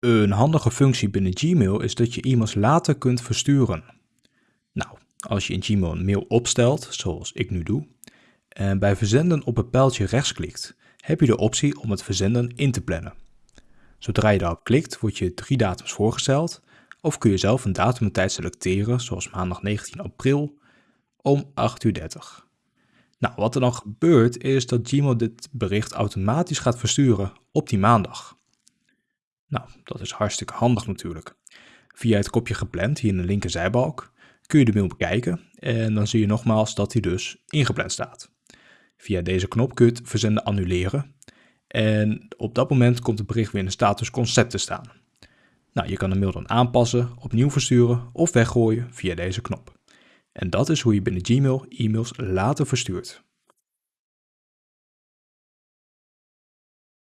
Een handige functie binnen Gmail is dat je e-mails later kunt versturen. Nou, als je in Gmail een mail opstelt, zoals ik nu doe, en bij verzenden op het pijltje rechts klikt, heb je de optie om het verzenden in te plannen. Zodra je daarop klikt, wordt je drie datums voorgesteld, of kun je zelf een datum en tijd selecteren, zoals maandag 19 april om 8.30 uur. Nou, wat er dan gebeurt is dat Gmail dit bericht automatisch gaat versturen op die maandag. Nou, dat is hartstikke handig natuurlijk. Via het kopje gepland hier in de linker zijbalk kun je de mail bekijken en dan zie je nogmaals dat hij dus ingepland staat. Via deze knop kun je het verzenden annuleren en op dat moment komt het bericht weer in de status concept te staan. Nou, je kan de mail dan aanpassen, opnieuw versturen of weggooien via deze knop. En dat is hoe je binnen Gmail e-mails later verstuurt.